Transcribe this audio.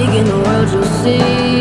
in the world you'll see